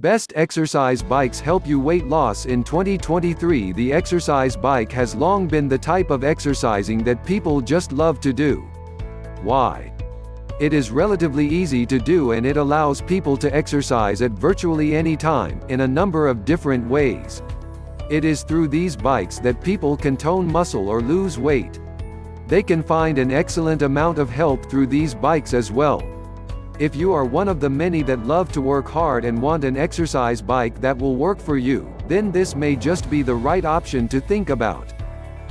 Best exercise bikes help you weight loss in 2023 The exercise bike has long been the type of exercising that people just love to do. Why? It is relatively easy to do and it allows people to exercise at virtually any time, in a number of different ways. It is through these bikes that people can tone muscle or lose weight. They can find an excellent amount of help through these bikes as well. If you are one of the many that love to work hard and want an exercise bike that will work for you, then this may just be the right option to think about.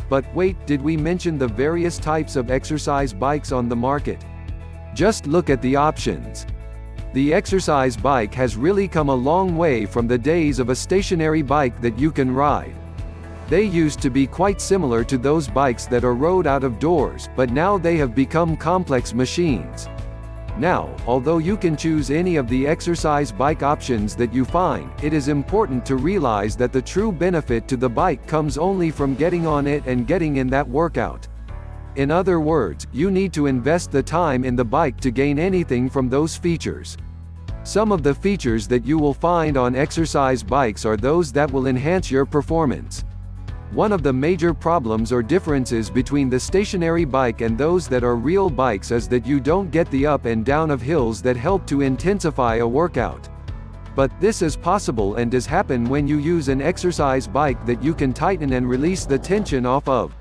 But wait, did we mention the various types of exercise bikes on the market? Just look at the options. The exercise bike has really come a long way from the days of a stationary bike that you can ride. They used to be quite similar to those bikes that are rode out of doors, but now they have become complex machines. Now, although you can choose any of the exercise bike options that you find, it is important to realize that the true benefit to the bike comes only from getting on it and getting in that workout. In other words, you need to invest the time in the bike to gain anything from those features. Some of the features that you will find on exercise bikes are those that will enhance your performance. One of the major problems or differences between the stationary bike and those that are real bikes is that you don't get the up and down of hills that help to intensify a workout. But, this is possible and does happen when you use an exercise bike that you can tighten and release the tension off of.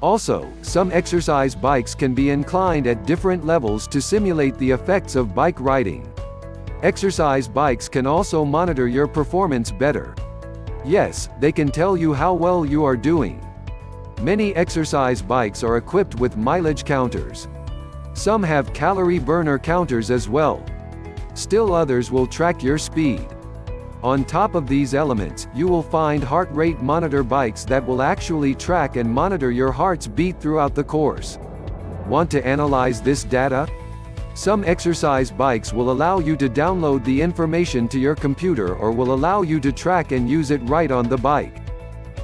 Also, some exercise bikes can be inclined at different levels to simulate the effects of bike riding. Exercise bikes can also monitor your performance better. Yes, they can tell you how well you are doing. Many exercise bikes are equipped with mileage counters. Some have calorie burner counters as well. Still others will track your speed. On top of these elements, you will find heart rate monitor bikes that will actually track and monitor your heart's beat throughout the course. Want to analyze this data? Some exercise bikes will allow you to download the information to your computer or will allow you to track and use it right on the bike.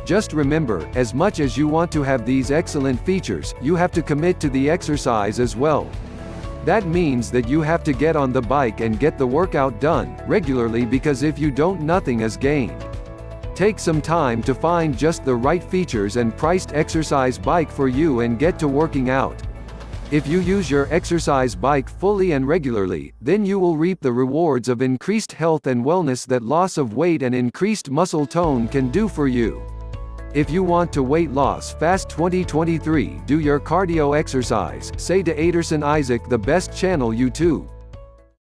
Just remember, as much as you want to have these excellent features, you have to commit to the exercise as well. That means that you have to get on the bike and get the workout done, regularly because if you don't nothing is gained. Take some time to find just the right features and priced exercise bike for you and get to working out. If you use your exercise bike fully and regularly, then you will reap the rewards of increased health and wellness that loss of weight and increased muscle tone can do for you. If you want to weight loss fast 2023 do your cardio exercise, say to Aderson Isaac the best channel YouTube.